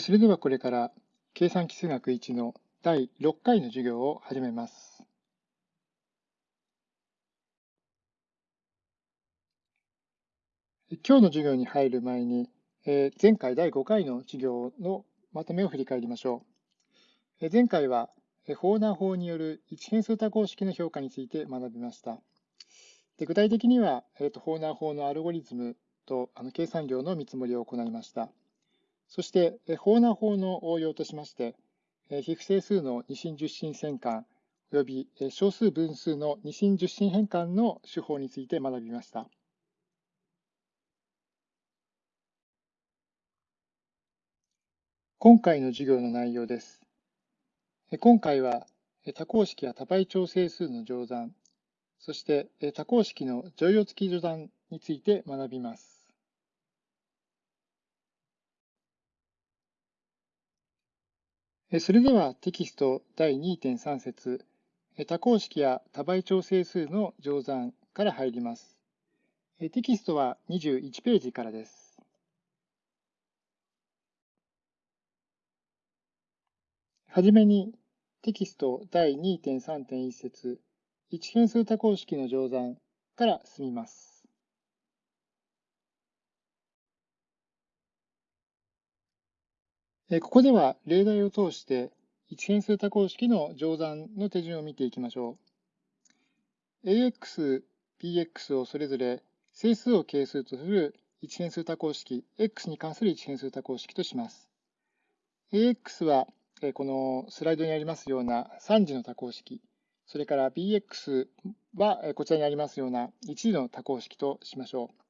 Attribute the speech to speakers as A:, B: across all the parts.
A: それではこれから計算基数学1の第6回の授業を始めます。今日の授業に入る前に、前回第5回の授業のまとめを振り返りましょう。前回は、フォーナー法による一変数多項式の評価について学びました。で具体的には、フォーナー法のアルゴリズムとあの計算量の見積もりを行いました。そして、法な法の応用としまして、非不整数の二進十進変換及び小数分数の二進十進変換の手法について学びました。今回の授業の内容です。今回は多項式や多倍調整数の乗算、そして多項式の乗用付き乗算について学びます。それではテキスト第2.3節多項式や多倍調整数の乗算から入ります。テキストは21ページからです。はじめにテキスト第2.3.1節一変数多項式の乗算から進みます。ここでは例題を通して一変数多項式の乗算の手順を見ていきましょう。ax、bx をそれぞれ整数を係数とする一変数多項式、x に関する一変数多項式とします。ax はこのスライドにありますような3次の多項式、それから bx はこちらにありますような1次の多項式としましょう。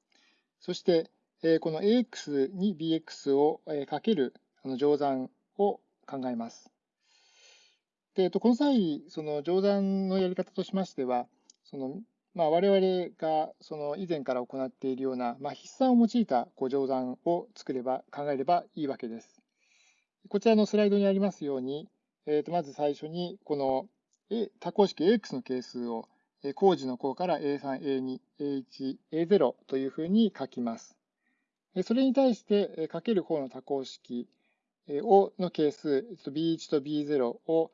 A: そして、この ax に bx をかけるの乗算を考えます。でと、この際、その乗算のやり方としましては、そのまあ、我々がその以前から行っているような、まあ、筆算を用いたこう乗算を作れば、考えればいいわけです。こちらのスライドにありますように、えー、とまず最初にこの多項式 AX の係数を工事の項から A3、A2、A1、A0 というふうに書きます。それに対してかける方の多項式をの係数、B1 と B0 を、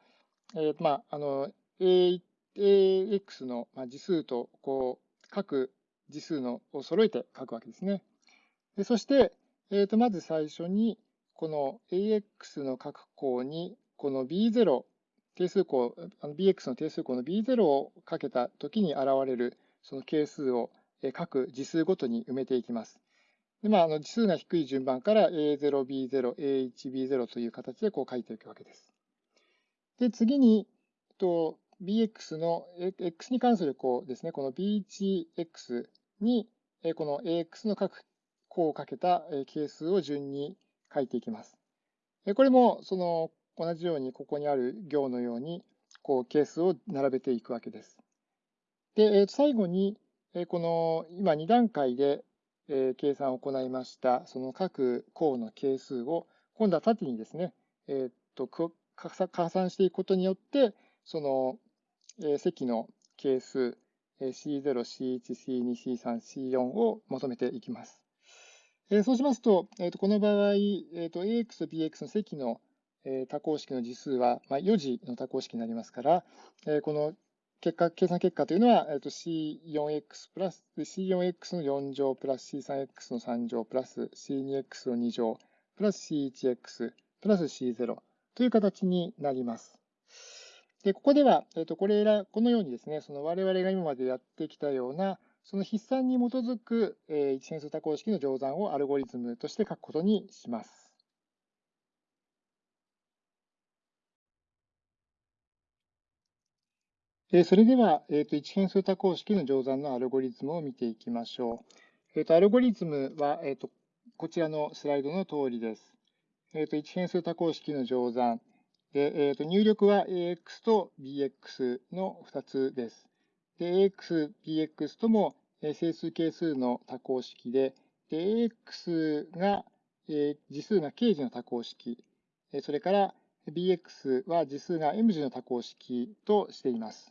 A: えー、まあ、あの、AX の次数と、こう、各次数のを揃えて書くわけですね。でそして、えー、とまず最初に、この AX の各項に、この B0、定数項、BX の定数項の B0 をかけたときに現れるその係数を各次数ごとに埋めていきます。で、まあ、あの、次数が低い順番から A0、B0、A1、B0 という形でこう書いていくわけです。で、次に、と bx の x に関する項ですね、この b1x に、この ax の各項をかけた係数を順に書いていきます。これも、その、同じようにここにある行のように、こう、係数を並べていくわけです。で、最後に、この、今2段階でえ計算を行いました、その各項の係数を、今度は縦にですね、え、っと加算していくことによって、その、え積の係数 C0、C1、C2、C3、C4 を求めていきます。えそうしますと、えー、とこの場合、えー、と AX と BX の積の多項式の次数は、まあ、4次の多項式になりますから、えこの結果、計算結果というのは、えっと、C4x プラス、C4x の4乗プラス C3x の3乗プラス C2x の2乗プラス C1x プラス C0 という形になります。で、ここでは、えっと、これら、このようにですね、その我々が今までやってきたような、その筆算に基づく、えー、一変数多項式の乗算をアルゴリズムとして書くことにします。それでは、えー、と一変数多項式の乗算のアルゴリズムを見ていきましょう。えー、とアルゴリズムは、えー、とこちらのスライドの通りです。えー、と一変数多項式の乗算で、えー、と入力は AX と BX の2つです。で AX、BX とも整数係数の多項式で、で AX が、えー、次数が K 次の多項式、それから BX は次数が M 次の多項式としています。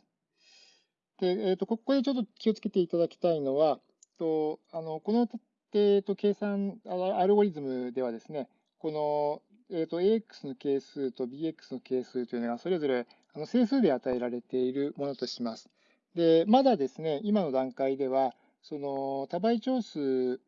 A: で、えーと、ここでちょっと気をつけていただきたいのは、とあのこの、えーと、計算アルゴリズムではですね、この、えーと、AX の係数と BX の係数というのがそれぞれあの整数で与えられているものとします。で、まだですね、今の段階では、その多倍長数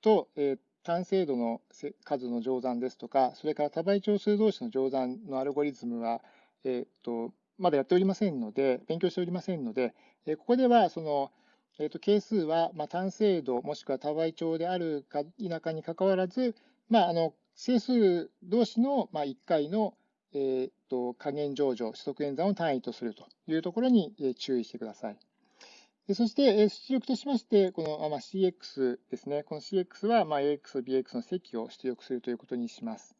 A: と、えー、単精度の数の乗算ですとか、それから多倍長数同士の乗算のアルゴリズムは、えーと、まだやっておりませんので、勉強しておりませんので、え、ここではその、えーと、係数は、まあ、単精度もしくは多倍長であるか否かにかかわらず、まあ、あの整数同士の、まあ、1回の、えーと、加減乗除、指則演算を単位とするというところに、え注意してください。でそして、え出力としまして、この、まあ、CX ですね。この CX は、まあ、AX と、BX の積を出力するということにします。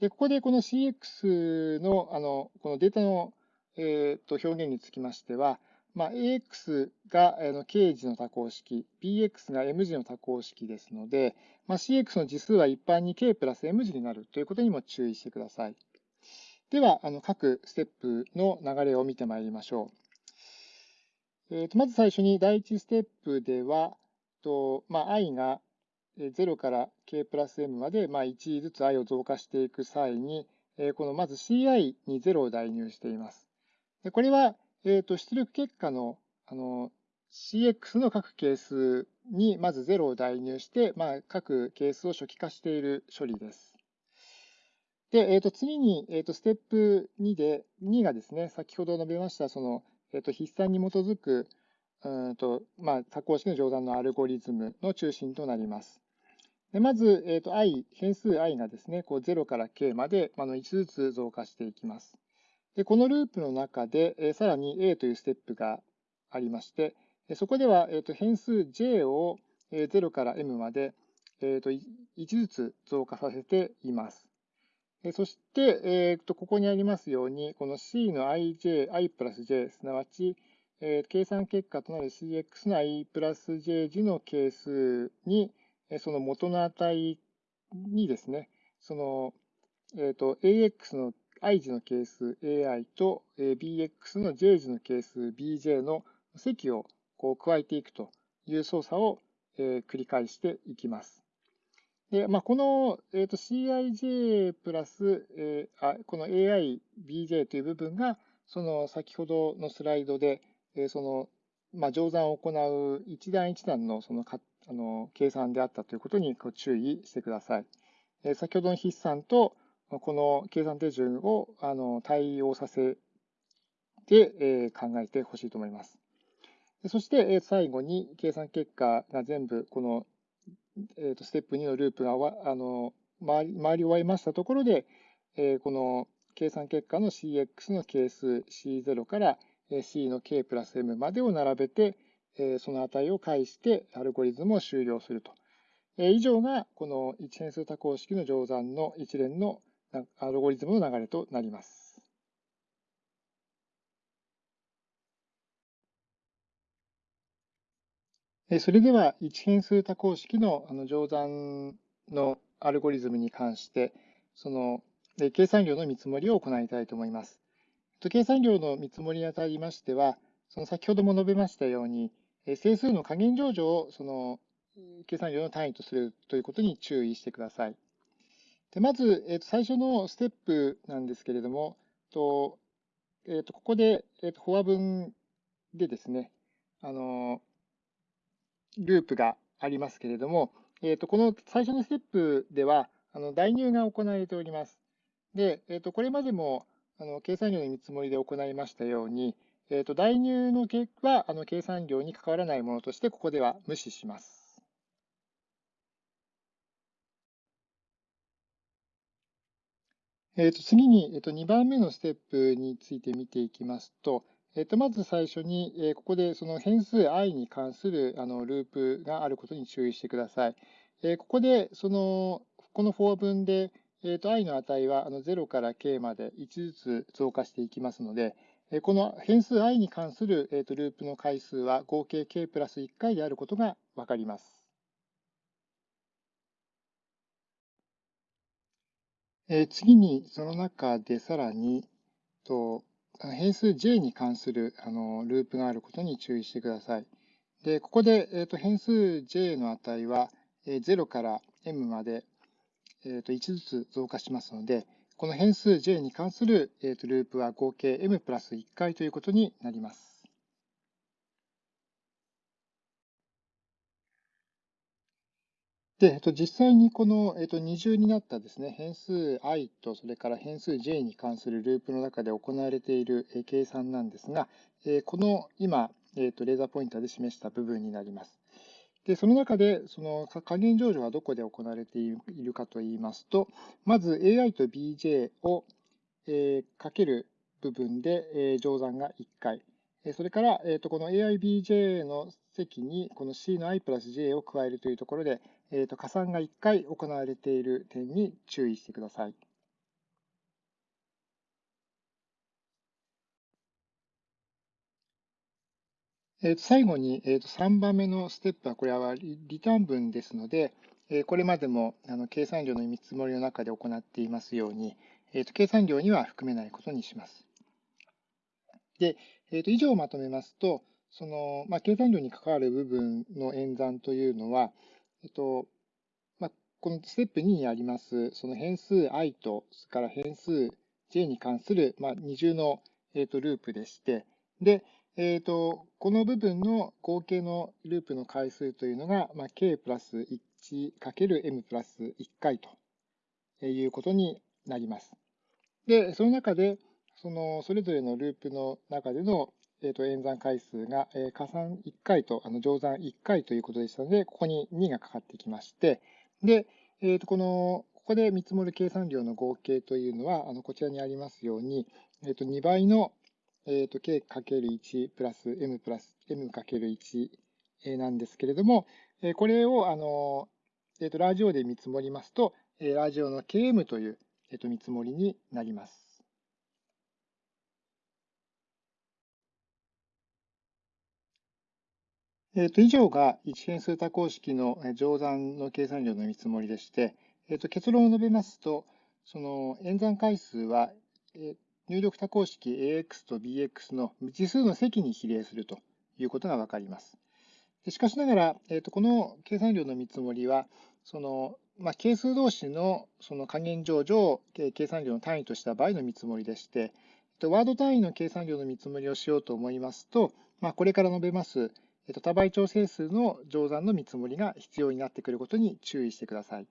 A: で、ここでこの CX の、あの、このデータの、えー、と表現につきましては、まあ、AX が K 字の多項式、BX が M 字の多項式ですので、まあ、CX の次数は一般に K プラス M 字になるということにも注意してください。では、あの各ステップの流れを見てまいりましょう。えー、とまず最初に第1ステップでは、とまあ、i が0から k プラス m まで、まあ、1ずつ i を増加していく際に、え、このまず ci に0を代入しています。でこれは、えー、と出力結果のあの cx の各係数にまず0を代入して、まあ、各係数を初期化している処理です。で、えー、と次に、えー、とステップ2で、2がですね、先ほど述べました、そのえっと、筆算に基づく、うんとまあ、多項式の乗算のアルゴリズムの中心となります。でまず、えっと、i、変数 i がですね、こう0から k まで、あの1ずつ増加していきます。でこのループの中で、えさらに a というステップがありまして、そこでは、えっと、変数 j を0から m まで、えっと、1ずつ増加させています。そして、えー、とここにありますように、この C の ij、i プラス j、すなわち、え、計算結果となる cx の i プラス j 次の係数に、その元の値にですね、その、えー、と ax の i 次の係数 ai と bx の j 次の係数 bj の積をこう加えていくという操作を、繰り返していきます。で、まあ、この、えーと、CIJ プラス、えー、あこの AIBJ という部分が、その先ほどのスライドで、えー、その、まあ、乗算を行う一段一段のそのかあの計算であったということにご注意してください。えー、先ほどの筆算と、この計算手順をあの対応させて、え、考えてほしいと思います。そして、最後に計算結果が全部このえー、とステップ2のループがあの回り回り終わりましたところで、え、この計算結果の cx の係数 c0 から c の k プラス m までを並べて、その値を返してアルゴリズムを終了すると。以上がこの一変数多項式の乗算の一連のアルゴリズムの流れとなります。それでは、一変数多項式のあの乗算のアルゴリズムに関して、その計算量の見積もりを行いたいと思います。計算量の見積もりにあたりましては、その先ほども述べましたように、整数の加減乗除をその計算量の単位とするということに注意してください。でまず、えー、と最初のステップなんですけれども、とえー、とここで、えー、とフォア文でですね、あのループがありますけれども、えー、とこの最初のステップでは、あの代入が行われております。で、えー、とこれまでもあの計算量の見積もりで行いましたように、えー、と代入の結果はあの計算量に関わらないものとして、ここでは無視します。えー、と次に、えー、と2番目のステップについて見ていきますと、えっと、まず最初に、えここでその変数 i に関するあのループがあることに注意してください。えここでそのこのフォー文で、えー、i の値はあの0から k まで1ずつ増加していきますので、えこの変数 i に関する、えー、とループの回数は合計 k プラス1回であることがわかります。え次にその中でさらにと変数 j に関するあのループがあることに注意してください。で、ここで、えーと、変数 j の値は、えー、0から m まで、ええー、と1ずつ増加しますので、この変数 j に関する、えー、とループは合計 m プラス1回ということになります。で、えっと、実際にこの、えっと、二重になったですね、変数 i とそれから変数 j に関するループの中で行われている計算なんですが、えこの今、えっと、レーザーポインターで示した部分になります。で、その中で、その加減乗除はどこで行われているかといいますと、まず AI と BJ を、え、かける部分で、え、乗算が1回。それから、えー、とこの AIBJ の積にこの C の i プラス j を加えるというところで、えー、と加算が1回行われている点に注意してください。えー、と最後に、えー、と3番目のステップは、これはリターン分ですので、えー、これまでもあの計算量の見積もりの中で行っていますように、えー、と計算量には含めないことにします。で、えー、と以上をまとめますと、その、まあ、計算量に関わる部分の演算というのは、えっと、まあ、このステップ2にあります、その変数 i と、それから変数 j に関する、まあ、二重の、えっと、ループでして、で、えっと、この部分の合計のループの回数というのが、まあ、k プラス 1×m プラス1回ということになります。で、その中で、そのそれぞれのループの中でのえー、と演算回数が、えー、加算1回とあの乗算1回ということでしたので、ここに2がかかってきまして、で、えー、とこのここで見積もる計算量の合計というのは、あのこちらにありますように、えー、と2倍の、えー、と k×1 プラス m プラス m×1 なんですけれども、えこれをあの、えー、とラジオで見積もりますと、えラジオの km という、えー、と見積もりになります。えー、と以上が一変数多項式の乗算の計算量の見積もりでして、えー、と結論を述べますと、その演算回数は、え、入力多項式 AX と BX の未知数の積に比例するということがわかります。しかしながら、えー、とこの計算量の見積もりは、そのまあ、係数同士のその加減乗除を計算量の単位とした場合の見積もりでして、ワード単位の計算量の見積もりをしようと思いますと、まあ、これから述べます多倍調整数の乗算の見積もりが必要になってくることに注意してください。